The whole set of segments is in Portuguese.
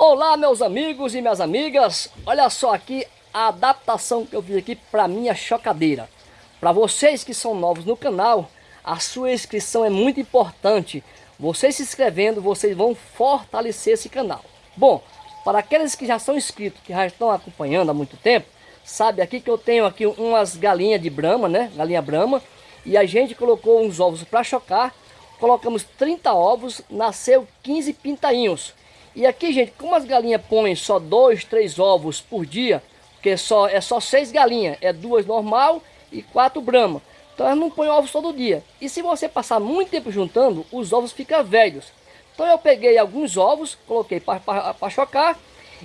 Olá meus amigos e minhas amigas, olha só aqui a adaptação que eu fiz aqui para minha chocadeira. Para vocês que são novos no canal, a sua inscrição é muito importante. Vocês se inscrevendo, vocês vão fortalecer esse canal. Bom, para aqueles que já são inscritos, que já estão acompanhando há muito tempo, sabe aqui que eu tenho aqui umas galinhas de brama, né? Galinha brama. E a gente colocou uns ovos para chocar. Colocamos 30 ovos, nasceu 15 pintainhos. E aqui, gente, como as galinhas põem só dois, três ovos por dia, porque só, é só seis galinhas, é duas normal e quatro brama. Então elas não põem ovos todo dia. E se você passar muito tempo juntando, os ovos ficam velhos. Então eu peguei alguns ovos, coloquei para chocar.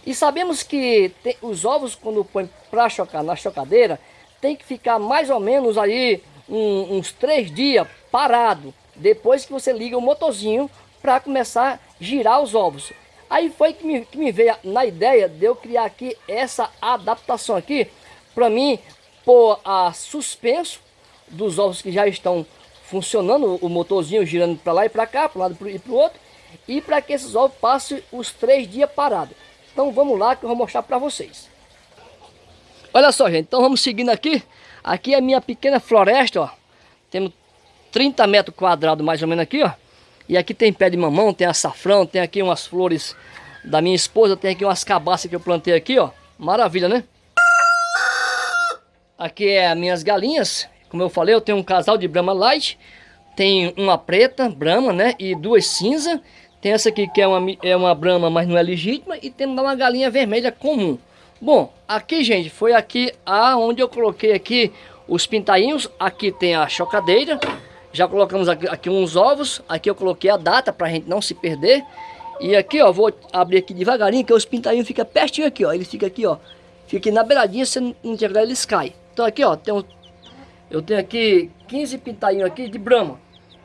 E sabemos que tem, os ovos, quando põe para chocar na chocadeira, tem que ficar mais ou menos aí um, uns três dias parado. Depois que você liga o motorzinho para começar a girar os ovos. Aí foi que me, que me veio na ideia de eu criar aqui essa adaptação aqui. Para mim, pôr a suspenso dos ovos que já estão funcionando, o motorzinho girando para lá e para cá, para um lado e para o outro, e para que esses ovos passem os três dias parados. Então vamos lá que eu vou mostrar para vocês. Olha só, gente, então vamos seguindo aqui. Aqui é a minha pequena floresta, ó. Temos 30 metros quadrados mais ou menos aqui, ó. E aqui tem pé de mamão, tem açafrão, tem aqui umas flores da minha esposa, tem aqui umas cabaças que eu plantei aqui, ó. Maravilha, né? Aqui é as minhas galinhas, como eu falei, eu tenho um casal de Brahma Light, tem uma preta, Brahma, né, e duas cinza. Tem essa aqui que é uma, é uma Brahma, mas não é legítima, e temos uma galinha vermelha comum. Bom, aqui, gente, foi aqui aonde eu coloquei aqui os pintainhos. Aqui tem a chocadeira. Já colocamos aqui, aqui uns ovos. Aqui eu coloquei a data para a gente não se perder. E aqui, ó, vou abrir aqui devagarinho, que os pintainhos ficam pertinho aqui, ó. Ele fica aqui, ó. Fica aqui na beiradinha, se não tiver eles caem. Então aqui, ó, tem um, eu tenho aqui 15 pintainhos aqui de brama.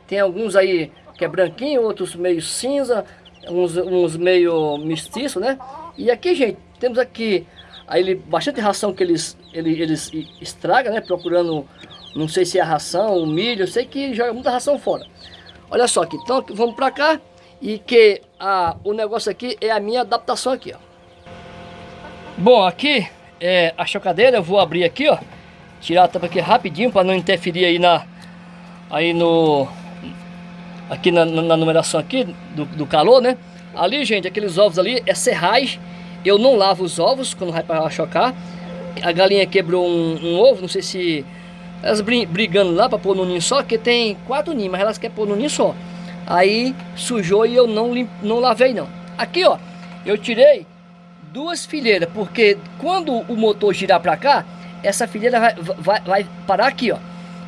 Tem alguns aí que é branquinho, outros meio cinza, uns, uns meio mestiço, né? E aqui, gente, temos aqui aí ele, bastante ração que eles, ele, eles estragam, né? Procurando, não sei se é a ração, o milho, eu sei que joga muita ração fora. Olha só aqui, então vamos pra cá e que a, o negócio aqui é a minha adaptação aqui, ó. Bom, aqui é a chocadeira, eu vou abrir aqui, ó tirar a tampa aqui rapidinho para não interferir aí na aí no aqui na, na numeração aqui do, do, calor, né? Ali, gente, aqueles ovos ali é serragem. Eu não lavo os ovos quando vai para chocar. A galinha quebrou um, um, ovo, não sei se elas brigando lá para pôr no ninho só, que tem quatro ninhos, mas elas querem pôr no ninho só. Aí sujou e eu não não lavei não. Aqui, ó, eu tirei duas fileiras, porque quando o motor girar para cá, essa fileira vai, vai, vai, parar aqui, ó.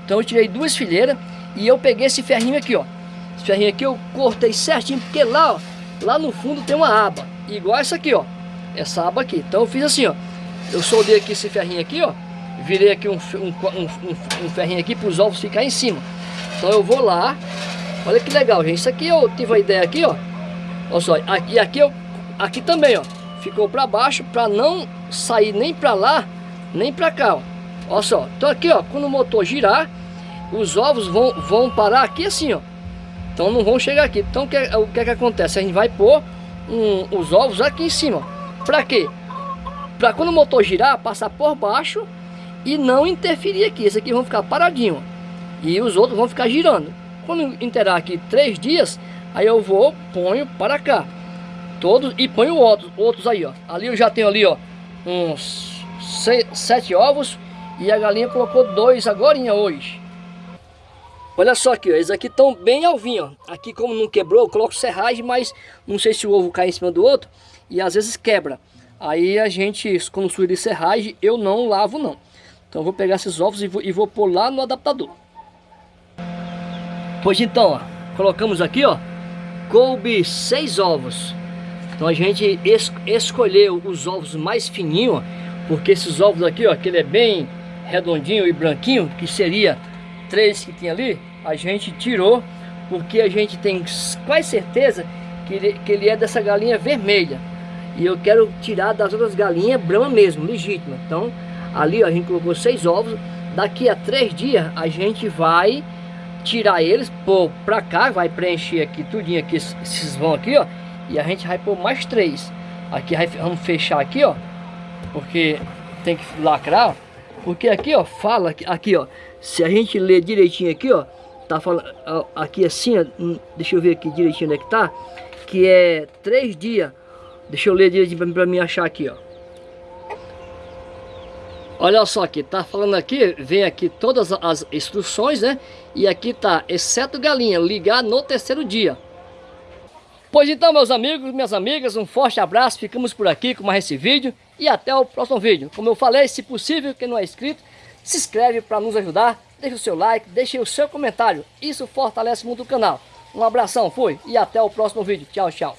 Então eu tirei duas fileiras e eu peguei esse ferrinho aqui, ó. Esse ferrinho aqui eu cortei certinho, porque lá, ó, lá no fundo tem uma aba, igual essa aqui, ó. Essa aba aqui. Então eu fiz assim, ó. Eu soldei aqui esse ferrinho aqui, ó. Virei aqui um, um, um, um ferrinho aqui para os ovos ficar em cima. Então eu vou lá. Olha que legal, gente. Isso aqui eu tive a ideia aqui, ó. Olha só. Aqui, aqui, eu, aqui também, ó. Ficou para baixo para não sair nem para lá nem para cá, ó. Olha só, então aqui, ó, quando o motor girar, os ovos vão, vão parar aqui assim, ó. Então não vão chegar aqui. Então o que, o que é que acontece? A gente vai pôr um, os ovos aqui em cima. Para quê? Para quando o motor girar, passar por baixo e não interferir aqui. Esse aqui vão ficar paradinho. E os outros vão ficar girando. Quando interar aqui três dias, aí eu vou, ponho para cá. Todos e ponho outros, outros aí, ó. Ali eu já tenho ali, ó, uns sete ovos e a galinha colocou dois agora hoje. Olha só aqui, ó, eles aqui estão bem alvinhos. Aqui como não quebrou, eu coloco serragem, mas não sei se o ovo cai em cima do outro e às vezes quebra. Aí a gente, quando suja de serragem, eu não lavo não. Então eu vou pegar esses ovos e vou, e vou pôr lá no adaptador. Pois então, ó, colocamos aqui, ó, coube seis ovos. Então a gente es escolheu os ovos mais fininhos, porque esses ovos aqui, ó, que ele é bem redondinho e branquinho, que seria três que tinha ali, a gente tirou, porque a gente tem quase certeza que ele, que ele é dessa galinha vermelha. E eu quero tirar das outras galinhas brama mesmo, legítima. Então, ali ó, a gente colocou seis ovos. Daqui a três dias a gente vai tirar eles, pôr pra cá, vai preencher aqui tudinho aqui, esses vão aqui, ó. E a gente vai pôr mais três. Aqui vamos fechar aqui, ó. Porque tem que lacrar. Porque aqui, ó, fala aqui, ó. Se a gente ler direitinho aqui, ó, tá falando aqui assim, ó, hum, deixa eu ver aqui direitinho onde é que tá, que é três dias. Deixa eu ler direitinho para mim achar aqui, ó. Olha só aqui, tá falando aqui, vem aqui todas as instruções, né? E aqui tá, exceto galinha, ligar no terceiro dia. Pois então, meus amigos, minhas amigas, um forte abraço, ficamos por aqui com mais esse vídeo e até o próximo vídeo. Como eu falei, se possível, quem não é inscrito, se inscreve para nos ajudar, deixe o seu like, deixe o seu comentário, isso fortalece muito o canal. Um abração, fui e até o próximo vídeo. Tchau, tchau.